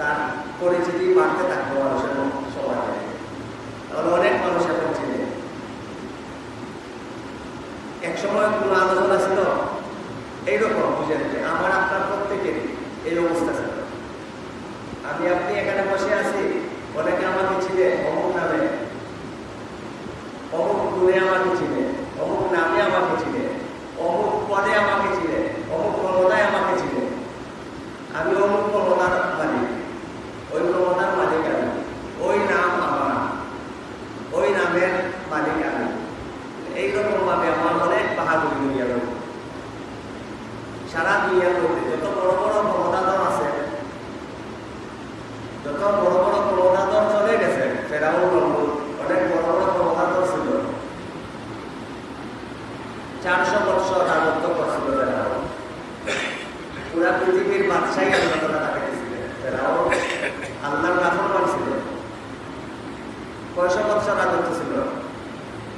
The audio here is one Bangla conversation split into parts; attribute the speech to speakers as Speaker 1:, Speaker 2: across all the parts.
Speaker 1: তার পরিচিতি বাড়তে থাকবে মানুষের সমাজে, তাহলে অনেক মানুষ এখন চিনে এক সময় কোনো আলোচনা ছিল এইরকম বুঝেন যে আমার আপনার প্রত্যেকের এই অবস্থা ছিল আমি আপনি এখানে বসে আছি অনেকে আমাকে চিনে অমুক নামে অমুক গুণে আমাকে চিনে অমুক নামে আমাকে চিনে অমুক পদে আমাকে চিনে অমুক ক্ষমতায় আমাকে চিনে আমি অমুক ক্ষমতার মালিক ওই ক্ষমতার মালিক আমি ওই নাম আমার ওই নামের মালিক আমি এইরকম ভাবে আমার অনেক বাহাদুরি দুনিয়া রয়েছে সারা দুনিয়ার মধ্যে যত বড় বড় ক্ষমতাধর আছে যত বড় বড় ক্ষমতাধর চলে গেছে ফেরাউন নমরুদ অনেক বড় বড় ক্ষমতাধর ছিল চারশো বৎসর রাজত্ব করছিল ফেরাউন পুরা পৃথিবীর বাদশাহী আল্লাহ তারা তাকে দিয়েছিলেন ফেরাউন আল্লাহর নাফরমান ছিল কয়শো বৎসর রাজত্ব ছিল?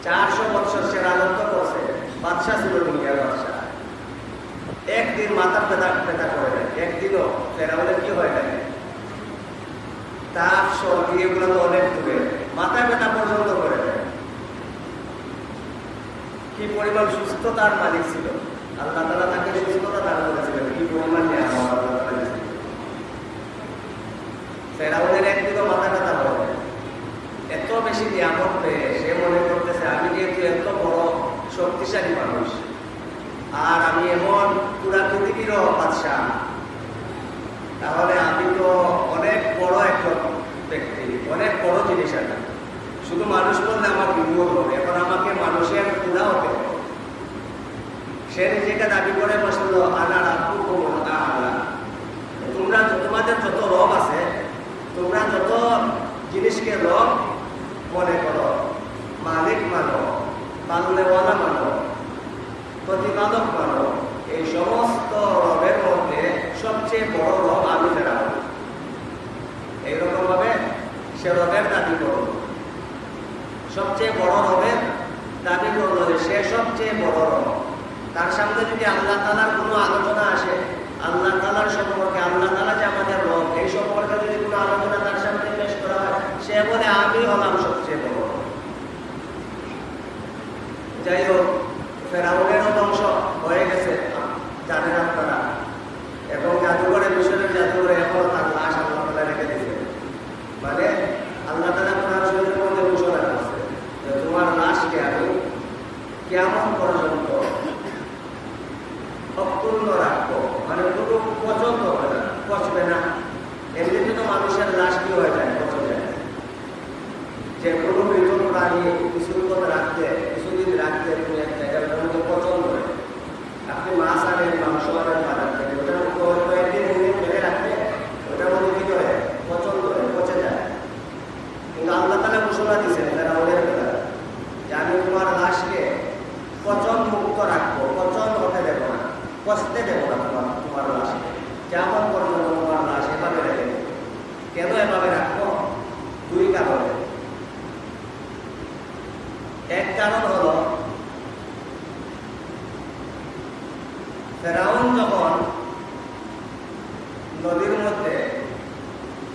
Speaker 1: চারশো বৎসর সে রাজত্ব করছে। বাদশাহ ছিল দুনিয়ার বাদশাহ। একদিন মাথা পেতা পেতা করে দেয় একদিনও ফেরাউনের কি হয় না তার সর্দি এগুলো তো অনেক দূরে। মাথা ব্যথা পর্যন্ত করে দেয় কি পরিমাণ সুস্থতার মালিক ছিল। আল্লাহ তালা তাকে সুস্থতা দান করেছিলেন। কি পরিমাণ দিয়েছিলেন। ফেরাউনের একদিনও মাথা এত বেশি নিয়ামত পেয়ে সে মনে করতেছে, আমি যেহেতু এত বড় শক্তিশালী মানুষ, আর আমি এমন পুরা পৃথিবীরও বাদশাহ, তাহলে আমি তো অনেক বড় একজন ব্যক্তি, অনেক বড় জিনিস আছে শুধু মানুষ বললে আমার বিপদ হবে, এখন আমাকে মানুষের পুরা হতে হবে। সে নিজেকে দাবি করে বসল আনার আপু আলা তোমরা তোমাদের যত রব আছে, তোমরা যত জিনিসকে রব মনে করো, মালিক মানো পালনেওয়ালা মানো প্রতিপাদক মানো, এই সমস্ত রবের মধ্যে সবচেয়ে বড় রব আমি ফেরাবো এইরকম ভাবে সে রবের দাবি করল সবচেয়ে বড় রবের দাবি করল যে সে সবচেয়ে বড় রব। তার সামনে যদি আল্লাহ তালার কোনো আলোচনা আসে, আল্লাহ তালার সম্পর্কে, আল্লাহ তালা যে আমাদের রব, এই সম্পর্কে যদি কোনো আলোচনা তার সামনে পেশ করা হয়, সে বলে, আমি হলাম সবচেয়ে বড় রব। যাই হোক ফেরাউনেরও ধ্বংস হয়ে গেছে জানেন আপনারা এবং জাদুঘরে মিশরের জাদুঘরে এখনও তার লাশ আল্লাহ তালা রেখে দিয়েছে মানে আল্লাহ তালা কোরআন শরীফের মধ্যে ঘোষণা করছে যে তোমার লাশকে আমি কেমন পর্যন্ত অক্ষুণ্ণ যখন নদীর মধ্যে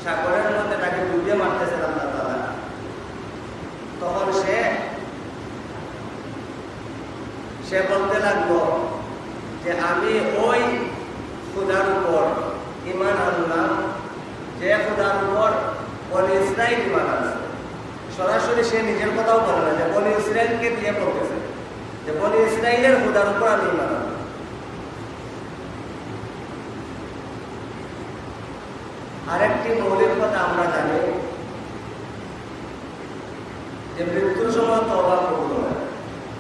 Speaker 1: সাগরের মধ্যে তাকে ডুবিয়ে মারতেছেন আল্লাহ তালা তখন সে সে বলতে লাগল যে আমি ওই খুদার উপর ইমান আনলাম যে খুদার উপর বনি ইসরায়েল ইমান আনছে সরাসরি সে নিজের কথাও বলে না যে বনি ইসরায়েলকে দিয়ে বলতেছে যে বনি ইসরায়েলের খুদার উপর আমি ইমান আনলাম আরেকটি মৌলিক কথা আমরা জানি যে মৃত্যুর সময় তবা কবুল হয়।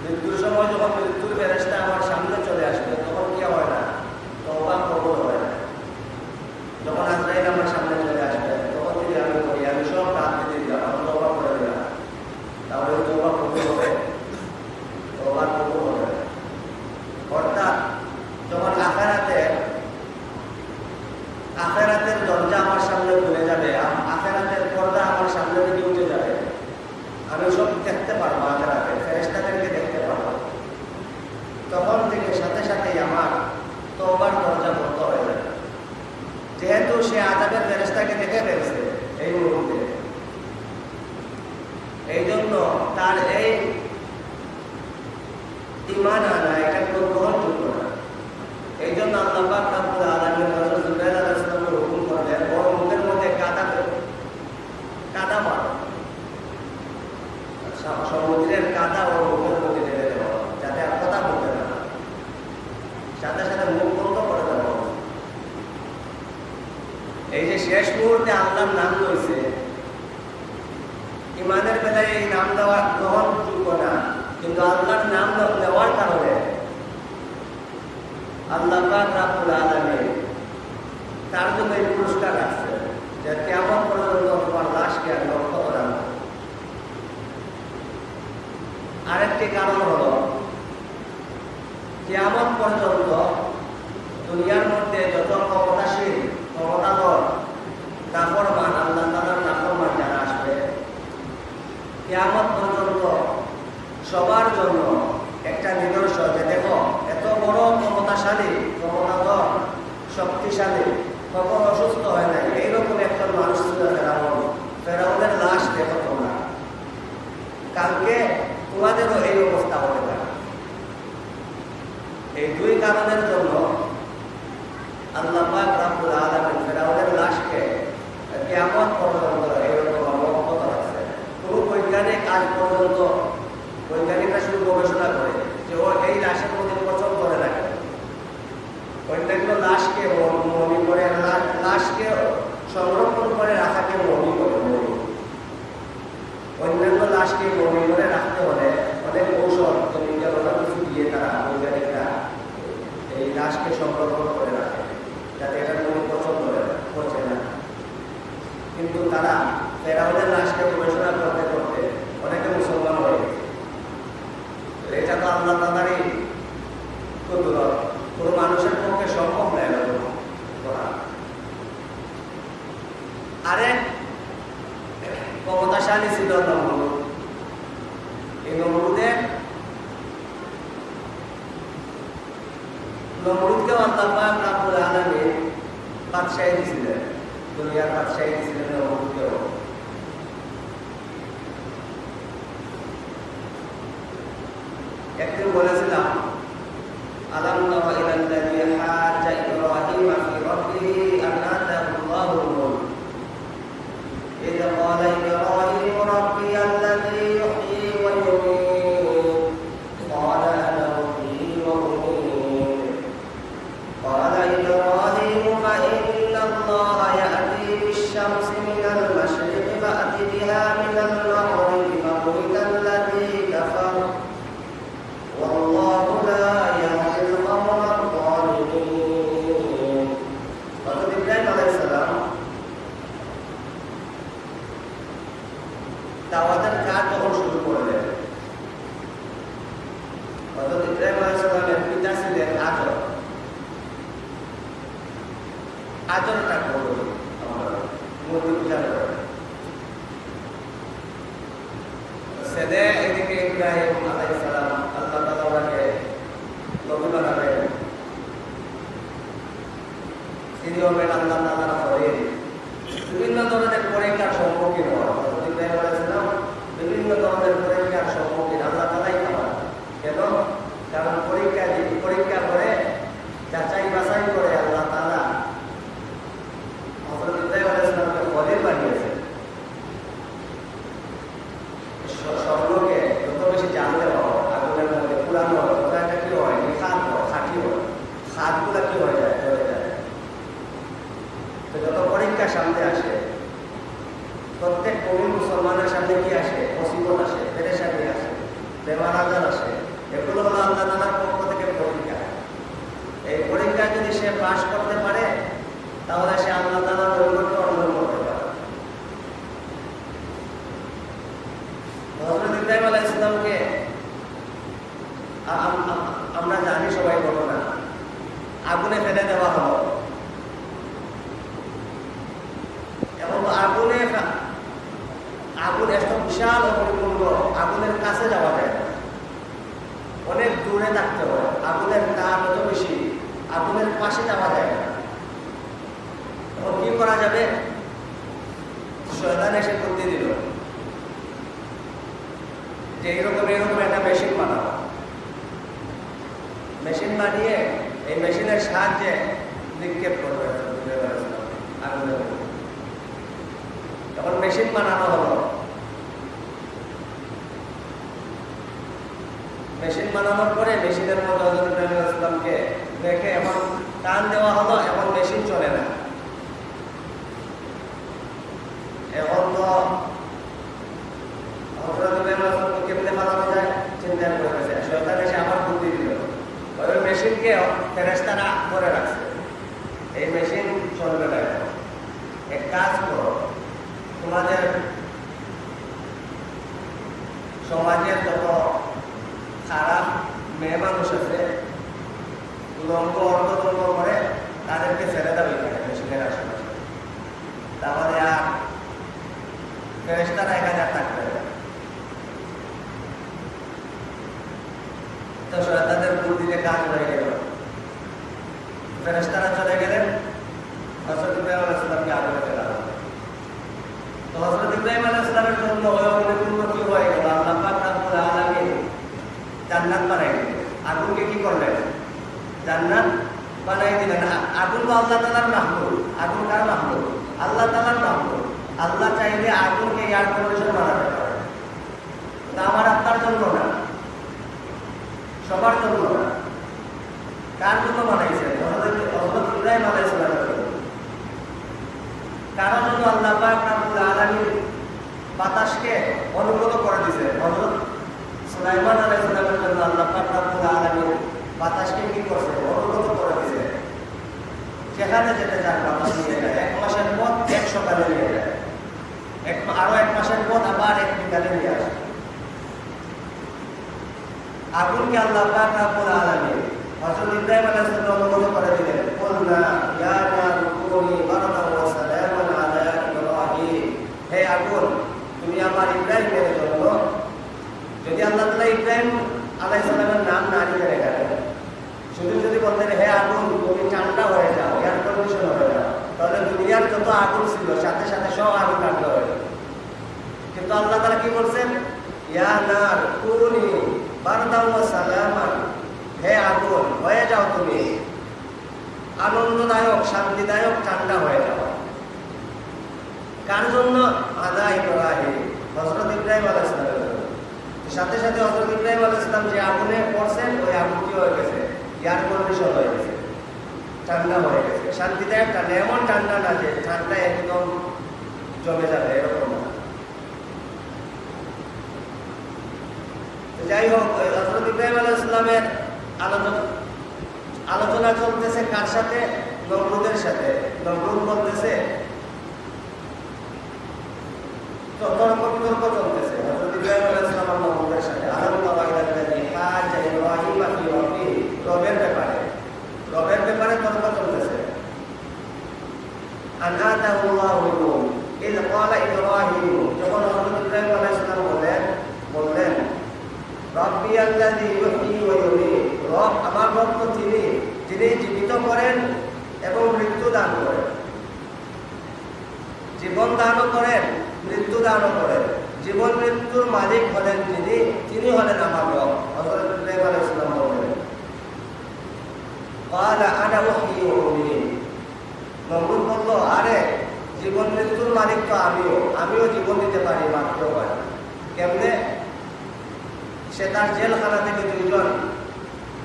Speaker 1: মৃত্যুর সময় যখন মৃত্যুর ফেরেস্তা আমার সামনে চলে আসবে তখন কি হয় না তবা কবুল হয় না যখন আজরাইল আমার সামনে চলে আসবে তখন যদি আমি বলি আমি সব রাত দিয়ে দিলাম আমি তবা করে দিলাম তাহলে তবা কবুল হবে তবা কবুল হবে অর্থাৎ যখন আখারাতে আখেরাতের দরজা আমার সামনে খুলে যাবে আ- আখেরাতের পর্দা আমার সামনে থেকে উঠে যাবে আমি সব দেখতে পারব আখেরাতে ফেরেস্তাদেরকে দেখতে পারব তখন থেকে সাথে সাথেই আমার তোবার দরজা বন্ধ হয়ে যাবে যেহেতু সে আজাবের ফেরেস্তাকে দেখে ফেলছে এই মুহূর্তে এই জন্য তার এই ইমান আনা এটা কোনো গ্রহণযোগ্য না এই জন্য আল্লাহ পাক রব্বুল আলামিন হযরত জুবাইর আলাইহিস সালামকে হুকুম করলেন ওর মুখের মধ্যে কাদা দেবে কাদা মারো সম- সমুদ্রের কাদা যে শেষ মুহূর্তে আল্লাহর নাম লইছে, ইমানের বেলায় এই নাম দেওয়া গ্রহণযোগ্য না। কিন্তু আল্লাহর নাম নেওয়ার কারণে আল্লাহ রাব্বুল তার জন্য এই পুরস্কার রাখছে যে কেমন পর্যন্ত তোমার লাশকে আর লক্ষ্য করা হবে। আরেকটি কারণ হলো কেমন পর্যন্ত দুনিয়ার মধ্যে যত ক্ষমতাশীল ক্ষমতাধর নাফরমান, আল্লাহ তালার নাফরমান যারা আসবে কেমন পর্যন্ত সবার জন্য একটা নিদর্শন যে দেখো, এত বড় ক্ষমতাশালী, ক্ষমতাধর, শক্তিশালী, কখন অসুস্থ হয় না এইরকম একটা মানুষ ছিল ফেরাউন। ফেরাউনের লাশ দেখো তোমাদেরও এই অবস্থা হতে পারে এই দুই কারণের জন্য আল্লাহ লাশকে পর্যন্ত এইরকম অবগত কোনো বৈজ্ঞানিক আজ পর্যন্ত বৈজ্ঞানিকরা শুধু গবেষণা করে যে ও এই লাশের মধ্যে করে রাখে অন্যান্য লাশকে ম- মমি করে লাশকে সংরক্ষণ করে রাখাকে মমি করে অন্যান্য লাশকে মমি করে রাখতে হলে অনেক কৌশল কেমিক্যাল অনেক কিছু দিয়ে তারা বৈজ্ঞানিকরা এই লাশকে সংরক্ষণ করে রাখে, যাতে এটা কোনো পছন্দ পচে না। কিন্তু তারা ফেরাউনের লাশকে গবেষণা করতে করতে অনেকে মুসলমান হয়ে গেছে তো এটা তো আল্লাহ তাদারই কুদরত কোনো মানুষের পক্ষে সম্ভব নয় এরকম করা আরেক ক্ষমতাশালী ছিল নমরুদ এই নমরুদের নমরুদকেও আল্লাহ পাক রাব্বুল আলামিন বাদশাহী দিয়েছিলেন দুনিয়ার বাদশাহী দিয়েছিলেন একদিন বলেছিলাম Mereka berjalan. ইসলামকে আমরা জানি সবাই ঘটনা আগুনে ফেলে দেওয়া হলো। এবং আগুনে আগুন এত বিশাল অগ্নিকুণ্ড আগুনের কাছে যাওয়া যায়। অনেক দূরে থাকতে হয়। আগুনের তাপ এত বেশি, আগুনের পাশে যাওয়া যায় না। কি করা যাবে? শয়তান এসে বুদ্ধি দিল। যে এইরকম এরকম একটা মেশিন বানাবো। মেশিন বানিয়ে এই মেশিনের সাহায্যে নিক্ষেপ করবে তখন মেশিন বানানো হলো। মেশিন বানানোর পরে মেশিনের মধ্যে সালামকে এখন টান দেওয়া হলো এখন মেশিন চলে না। এখন তো হজরত আলাইহিস সালামকে কেমনে বানানো যায় চিন্তা করে গেছে শয়তান এসে আবার বুদ্ধি দিল মেশিনকে ফেরেস্তারা করে রাখছে এই মেশিন চলবে না। এক কাজ করো, তোমাদের সমাজের যত খারাপ মেয়ে মানুষ আছে, উলঙ্গ অর্ধদম্ব করে তাদেরকে ছেড়ে দেবে মেশিনের আশেপাশে। তাহলে আর ফেরেস্তারা এখানে আর থাকবে তাদের বুদ্ধিতে কাজ হয়ে গেল। ফেরেস্তারা চলে গেলেন। হজরত ইব্রাহিম আগুনে ফেলা তো হজরত ইব্রাহিম সালামের জন্য হয়ে অনেকগুলো কি হয়ে গেল? আল্লাহ পাক রব্বুল আলামিন জান্নাত বানাই দিলেন। আগুনকে কি করলেন? জান্নাত বানাই দিলেন। আগুন তো আল্লাহ তালার মাহমুদ। আগুন কার মাহমুদ? আল্লাহ তালার মাহমুদ। আল্লাহ চাইলে আগুনকে এয়ার কন্ডিশন বানাতে পারে। আমার আপনার জন্য না। সবার জন্য না। কার জন্য বানাইছেন হযরত হযরত ইব্রাহিম আলাইহিস সালামের জন্য কারণ জন্য আল্লাহ পাক রব্বুল আলামিন বাতাসকে অনুগত করে দিয়েছে হযরত সুলাইমান আলাইহিস সালামের জন্য আল্লাহ পাক রব্বুল আলামিন বাতাসকে কি করছে অনুগত করে দিয়েছে যেখানে যেতে চান বাতাস নিয়ে যায় এক মাসের পথ এক সকালে নিয়ে যায় এক মা- আরও এক মাসের পথ আসে আগুনকে আল্লাহ পাক রব্বুল আলামিন হযরত ইব্রাহিম আলাইহিস সালাম করে দিলেন, কুলনা ইয়া ওয়া সালামান আলা ইব্রাহিম। হে আগুন তুমি আমার ইব্রাহিমের জন্য যদি আল্লাহ তাআলা ইব্রাহিম আলাইহিস সালামের নাম না গেলেন শুধু যদি বলতেন, হে আগুন তুমি ঠান্ডা হয়ে যাও এয়ার কন্ডিশন হয়ে যাও, তাহলে দুনিয়ার যত আগুন ছিল, সাথে সাথে সব আগুন ঠান্ডা হয়ে কিন্তু আল্লাহ তাআলা কি বলছেন? ইয়া নার, কুনি সালামান। হে আগুন, হয়ে যাও তুমি। আনন্দদায়ক, শান্তিদায়ক, ঠান্ডা হয়ে যাও। কার জন্য? আদা ইব্রাহিম, হযরত ইব্রাহিম আলাইহিস সালামের জন্য। সাথে সাথে হযরত ইব্রাহিম আলাইহিস সালাম যে আগুনে পড়ছেন, ওই আগুন কি হয়ে গেছে? এয়ার কন্ডিশন হয়ে গেছে। ঠান্ডা হয়ে গেছে। শান্তিদায়ক ঠান্ডা এমন ঠান্ডা না যে ঠান্ডা একদম জমে যাবে, এরকম না তো যাই হোক ওই হযরত ইব্রাহিম আলাইহিস সালামের আলোচনা আলোচনা চলতেছে কার সাথে? নমরুদের সাথে। বলতেছে তর্ক বিতর্ক চলতেছে। রবের ব্যাপারে। রবের ব্যাপারে তর্ক চলতেছে। আল্লাহু ক্বালা ইব্রাহিম যখন হযরত ইব্রাহিম আলাইহিস সালাম বলেন বললেন রব্বি আল্লাযী ইউহয়ী ওয়া ইউমীত রব আমার রব তো তিনি যিনি জীবিত করেন এবং মৃত্যু দান করেন। জীবন দানও করেন, মৃত্যু দানও করেন। জীবন মৃত্যুর মালিক হলেন যিনি, তিনি হলেন আমার রব ইসলাম বলেন নমরুদ বলল, আরে, জীবন মৃত্যুর মালিক তো আমিও। আমিও জীবন দিতে পারি, মাত্র পারি কেমনে? সে তার জেলখানা থেকে দুইজন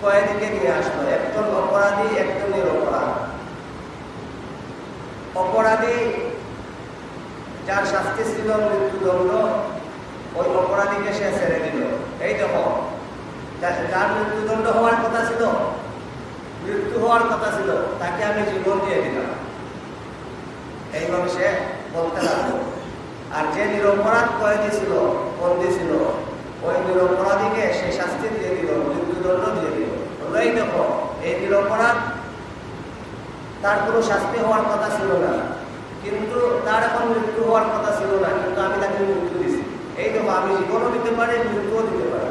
Speaker 1: কয়েদিকে নিয়ে আসলো। একজন অপরাধী একজন নিরপরাধ অপরাধী যার শাস্তি ছিল মৃত্যুদণ্ড, ওই অপরাধীকে সে ছেড়ে দিল। এই দেখো যার মৃত্যুদণ্ড হওয়ার কথা ছিল, মৃত্যু হওয়ার কথা ছিল, তাকে আমি জীবন দিয়ে দিলাম। এইভাবে সে বলতে লাগল। আর যে নিরপরাধ কয়েদি ছিল, বন্দি ছিল ওই নিরপরাধীকে সে শাস্তি দিয়ে দিল মৃত্যুদণ্ড দিয়ে দিল বললো, এই দেখো এই নিরপরাধ তার কোনো শাস্তি হওয়ার কথা ছিল না কিন্তু তার এখন মৃত্যু হওয়ার কথা ছিল না কিন্তু আমি তাকে মৃত্যু দিছি এই দেখো আমি জীবনও দিতে পারি মৃত্যুও দিতে পারি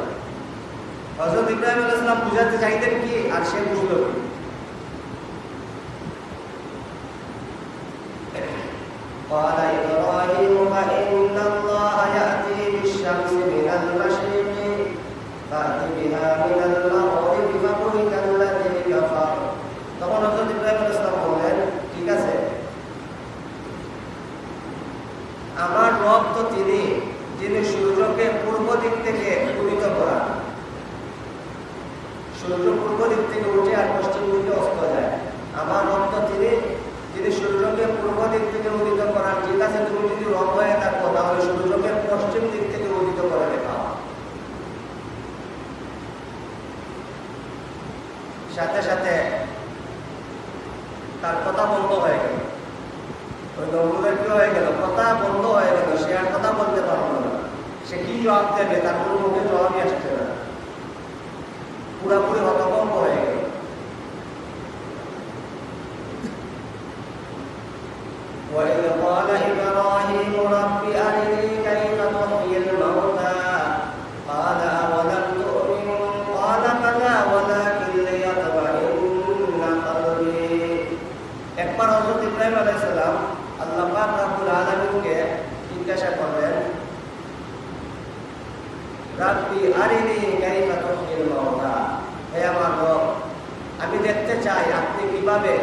Speaker 1: হজরত ইব্রাহিম আলাইসালাম বুঝাতে চাইতেন কি আর সে বুঝলো কি قال একবার হযরত ইব্রাহিম আলাইহিস সালাম আল্লাহ পাক রব্বুল আলামিনকে জিজ্ঞাসা করলেন, রাব্বি আরিনি কাইফা তুহয়িল মাউতা হে আমার রব, আমি দেখতে চাই আপনি কীভাবে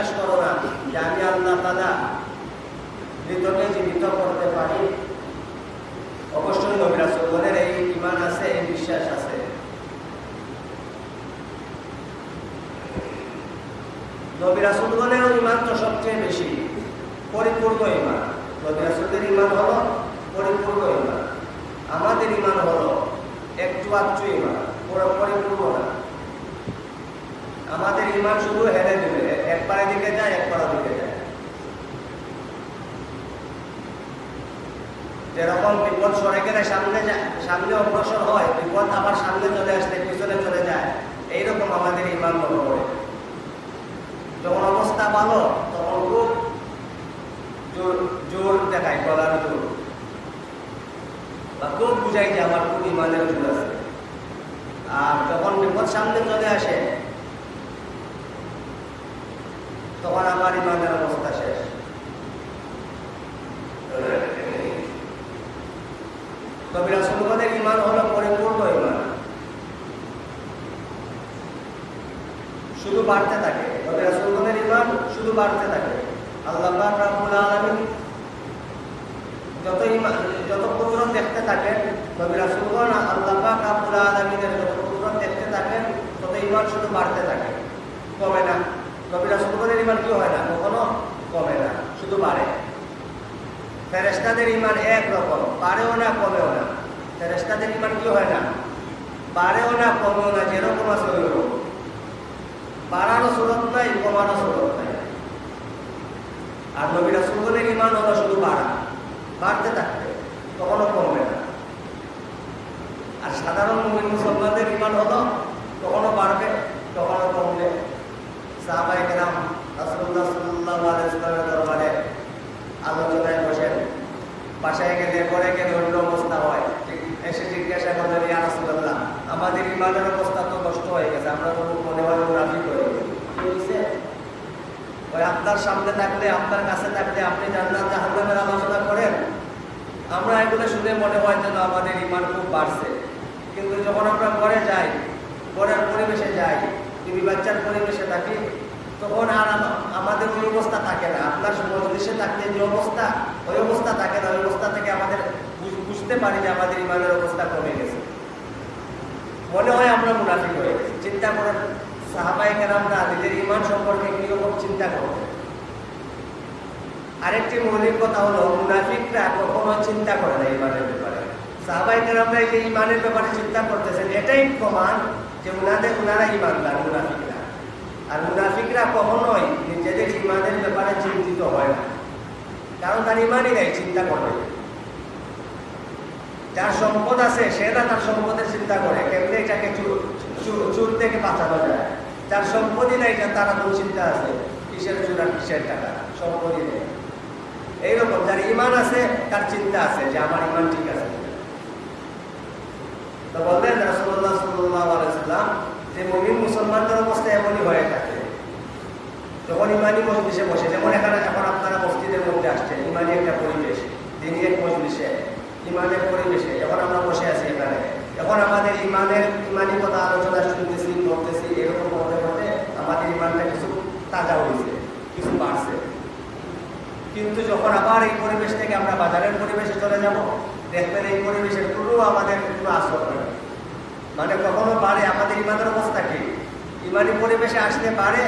Speaker 1: বিশ্বাস করো না, যে আমি আল্লাহ তাআলা মৃতকে জীবিত করতে পারি। অবশ্যই নবী রাসূলগণের এই ঈমান আছে, এই বিশ্বাস আছে। নবী রাসূলগণের ঈমান তো সবচেয়ে বেশি, পরিপূর্ণ ইমান নবী রাসূলদের ঈমান হলো পরিপূর্ণ ঈমান। আমাদের ইমান হলো একটু আধটু ইমান পুরো পরিপূর্ণ না। আমাদের ঈমান শুধু হেরে দিবে। একবারের দিকে যায়, একবার দিকে যায়। যেরকম বিপদ সরে গেলে সামনে যায়, সামনে অগ্রসর হয়, বিপদ আবার সামনে চলে আসলে পিছনে চলে যায়, এইরকম আমাদের ইমান মনে করে যখন অবস্থা ভালো, তখন খুব জোর জোর দেখায়, গলার জোর। বা খুব বুঝাই যে আমার খুব ইমানের জোর আছে। আর যখন বিপদ সামনে চলে আসে তখন আমার ইমানের অবস্থা শেষ। তবে রাসূলগণের ঈমান হলো পরিপূর্ণ ঈমান শুধু বাড়তে থাকে। তবে রাসূলগণের ঈমান শুধু বাড়তে থাকে। আল্লাহ পাক রব্বুল আলামিন যত ইমান, যত কুদরত দেখতে থাকেন নবী রাসূলগণ আল্লাহ পাক রব্বুল যত কুদরত দেখতে থাকেন, তত ইমান শুধু বাড়তে থাকে। কমে না। নবীরা আসলের ইমান কি হয় না, কখনো কমে না, শুধু বাড়ে। ফেরেস্তাদের ইমান একরকম বাড়েও না, কমেও না। ফেরেস্তাদের ইমান কি হয় না? বাড়েও না, কমেও না, যেরকম আছে ওই রকম বাড়ানো সুরত নাই কমানো সুরত নাই। আর নবীরা আসলের ইমান হলো শুধু বাড়া। বাড়তে থাকবে, কখনো কমবে না। আর সাধারণ মুসলমানদের ইমান হলো কখনো বাড়বে, কখনো কমবে। পরে রাসূলুল্লাহ, আমাদের সামনে থাকলে আপনার কাছে থাকলে আপনি জান্নাত করেন? আমরা এগুলো শুনে মনে হয় যেন আমাদের ইমান খুব বাড়ছে। কিন্তু যখন আমরা ঘরে যাই, ঘরের পরিবেশে যাই বিবি বাচ্চার পরিবেশে থাকি, তখন আর আমাদের ওই অবস্থা থাকে না। আপনার মজলিসে থাকলে যে অবস্থা, ওই অবস্থা থাকে না। ওই অবস্থা থেকে আমাদের বুঝতে পারি যে আমাদের ইমানের অবস্থা কমে গেছে। মনে হয় আমরা মুনাফিক হয়ে গেছি। চিন্তা করেন সাহাবাই কেরামরা নিজের ইমান সম্পর্কে কীরকম চিন্তা করতেন? আরেকটি মৌলিক কথা হলো, মুনাফিকরা কখনো চিন্তা করে না ইমানের ব্যাপারে। সাহাবাই কেরামরা এই যে ইমানের ব্যাপারে চিন্তা করতেছেন, এটাই প্রমাণ যে উনাদের উনারা ইমানদার, মুনাফিকরা। আর মুনাফিকরা কখনোই নিজেদের ইমানের ব্যাপারে চিন্তিত হয় না। কারণ তার ইমানই নেই, চিন্তা করবে যার সম্পদ আছে, সে না তার সম্পদের চিন্তা করে। কেমনি এটাকে চুর- থেকে বাঁচানো যায়? যার সম্পদই নাই তার কোন চিন্তা আছে, কিসের চুর আর কিসের টাকা? সম্পদই নেই। এইরকম, যার ইমান আছে, তার চিন্তা আছে যে আমার ইমান ঠিক আছে। বললেন, রাসূলুল্লাহ সাল্লাল্লাহু আলাইহি সাল্লাম, যে মুমিন মুসলমানদের অবস্থা এমনই হয়ে থাকে। যখন ইমানি মজলিসে বসে, যেমন এখানে এখন আপনারা মসজিদের মধ্যে আসছেন, ইমানি একটা পরিবেশ দিনই মজলিসে, ইমানের পরিবেশে এখন আমরা বসে আছি এখানে এখন আমাদের ইমানের ইমানি কথা আলোচনা শুনতেছি করতেছি এরকম করতে করতে আমাদের ইমানটা কিছু তাজা হয়েছে, কিছু বাড়ছে। কিন্তু যখন আবার এই পরিবেশ থেকে আমরা বাজারের পরিবেশে চলে যাব দেখবেন এই পরিবেশের কোনো আমাদের কোনো আসর নেই মানে কখনো বাড়ে, আমাদের ইমানের অবস্থা কি? ইমানি পরিবেশে আসতে পারে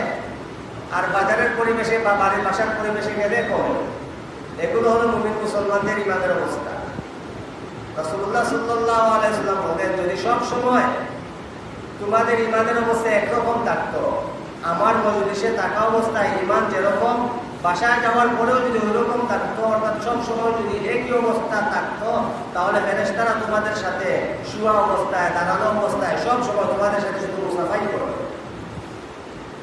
Speaker 1: আর বাজারের পরিবেশে বা বাড়ির বাসার পরিবেশে গেলে কম। এগুলো হলো মুমিন মুসলমানদের ইমানের অবস্থা। রাসূলুল্লাহ সাল্লাল্লাহু আলাইহি সাল্লাম বলেন, যদি সব সময় তোমাদের ইমানের অবস্থা একরকম থাকতো আমার মজলিসে থাকা অবস্থায় ইমান যেরকম বাসায় যাওয়ার পরেও যদি ওইরকম থাকতো, অর্থাৎ সব সময় যদি একই অবস্থা থাকতো, তাহলে ফেরেশতারা তোমাদের সাথে শুয়া অবস্থায়, দাঁড়ানো অবস্থায় সব সময় তোমাদের সাথে শুধু মুসাফাই করবে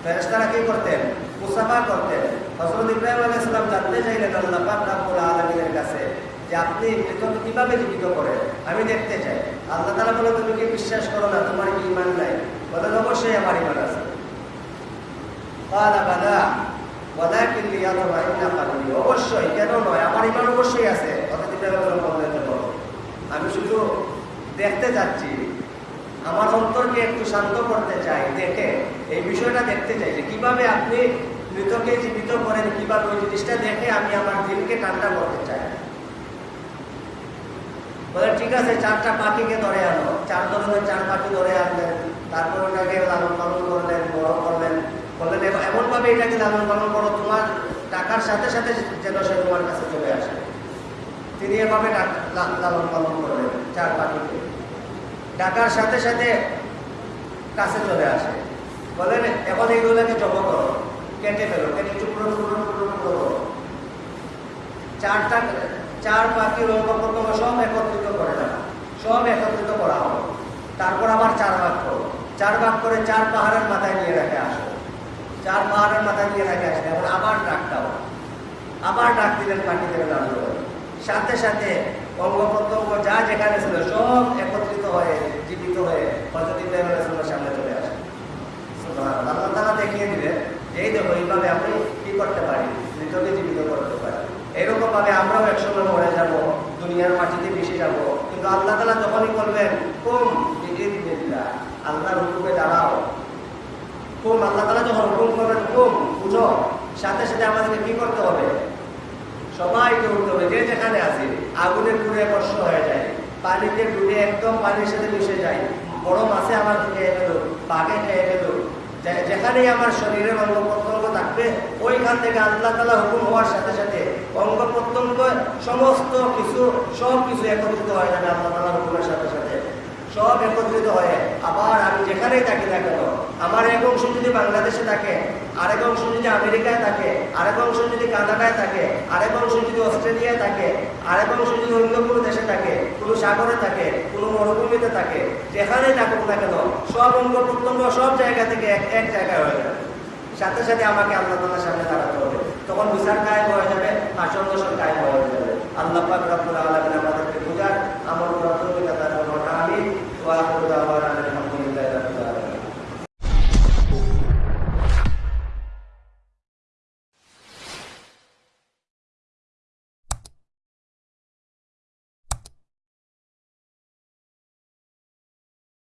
Speaker 1: ফেরেশতারা কি করতেন? মুসাফা করতেন। হযরত ইব্রাহিম আলাইহিস সালাম জানতে চাইলেন আল্লাহ পাক আলামিনের কাছে যে আপনি মৃতকে কীভাবে জীবিত করেন? আমি দেখতে চাই। আল্লাহ তাআলা বলে, তুমি কি বিশ্বাস করো না, তোমার কি ঈমান নাই? বলেন, অবশ্যই আমার ঈমান আছে। আমি শুধু দেখতে যাচ্ছি। আমার অন্তরকে একটু শান্ত করতে চাই। দেখে, এই বিষয়টা দেখতে কীভাবে আপনি মৃতকে জীবিত করেন, কীভাবে ওই জিনিসটা দেখে আমি আমার দিলকে ঠান্ডা করতে চাই। বলে, ঠিক আছে, চারটা পাখিকে ধরে আনো। চার ধরনের চার পাখি ধরে আনলেন। তারপর ওটাকে লালন পালন করলেন, বড় করলেন। বললেন এম- এমনভাবে এটাকে লালন পালন করো, তোমার টাকার সাথে সাথে যেন সে তোমার কাছে চলে আসে। তিনি এভাবে লালন পালন করলেন, চার পাখিকে। ডাকার সাথে সাথে কাছে চলে আসে। বলেন এখন এইগুলোকে জব করো, কেটে ফেলো, কেটে টুকরো টুকরো টুকরো টুকরো করো। চারটা চার পাখি রোগপতঙ্গ সব একত্রিত করে দেওয়া সব একত্রিত করা হবে। তারপর আবার চার ভাগ করো। চার ভাগ করে চার পাহাড়ের মাথায় নিয়ে রেখে আসো। চার পাহাড়ের মাথায় নিয়ে রাখে আসলে, এখন আবার ডাক দাও। আবার ডাক দিলেন থেকে নামলো সাথে সাথে প্রত্যঙ্গ যা যেখানে ছিল, সব একত্রিত হয়ে, জীবিত হয়ে হজরত সামনে চলে আসে। আল্লাহ তাআলা দেখিয়ে দিলেন এই দেখো, এইভাবে আপনি কি করতে পারি মৃতকে জীবিত করতে পারি এরকম ভাবে আমরাও একসময় মরে যাব, দুনিয়ার মাটিতে মিশে যাব। কিন্তু আল্লাহ তালা যখনই বলবেন, কুম বিইذنিল্লাহ আল্লাহর হুকুমে দাঁড়াও। কুম আল্লাহ তাআলা যখন হুকুম করবেন কুম বুঝো, সাথে সাথে আমাদেরকে কি করতে হবে? সবাইকে উঠতে হবে, যে যেখানে আছে আগুনে পুড়ে কষ্ট হয়ে যায়, পানিতে ডুবে একদম পানির সাথে মিশে যায় বড় মাছে আমার খেয়ে ফেলো বাঘে খেয়ে ফেলো যেখানেই আমার শরীরের অঙ্গ প্রত্যঙ্গ থাকবে, ওইখান থেকে আল্লাহ তালা হুকুম হওয়ার সাথে সাথে অঙ্গ প্রত্যঙ্গ সমস্ত কিছু, সব কিছু একত্রিত হয়ে যাবে আল্লাহ তালা হুকুমের সাথে সাথে। সব একত্রিত হয়ে আবার আমি যেখানেই থাকি না কেন আমার এক অংশ যদি বাংলাদেশে থাকে, আরেক অংশ যদি আমেরিকায় থাকে, আরেক অংশ যদি কানাডায় থাকে, আরেক অংশ যদি অস্ট্রেলিয়ায় থাকে, আরেক অংশ যদি অন্য কোনো দেশে থাকে, কোনো সাগরে থাকে, কোনো মরুভূমিতে থাকে, যেখানেই থাকুক না কেন, সব অঙ্গ প্রত্যঙ্গ সব জায়গা থেকে এক এক জায়গায় হয়ে যাবে। সাথে সাথে আমাকে আল্লাহ তালার সামনে দাঁড়াতে হবে। তখন বিচার কায়েম হয়ে যাবে আসন দোষণ কায়েম হয়ে যাবে। আল্লাহ আলামিন আমাদেরকে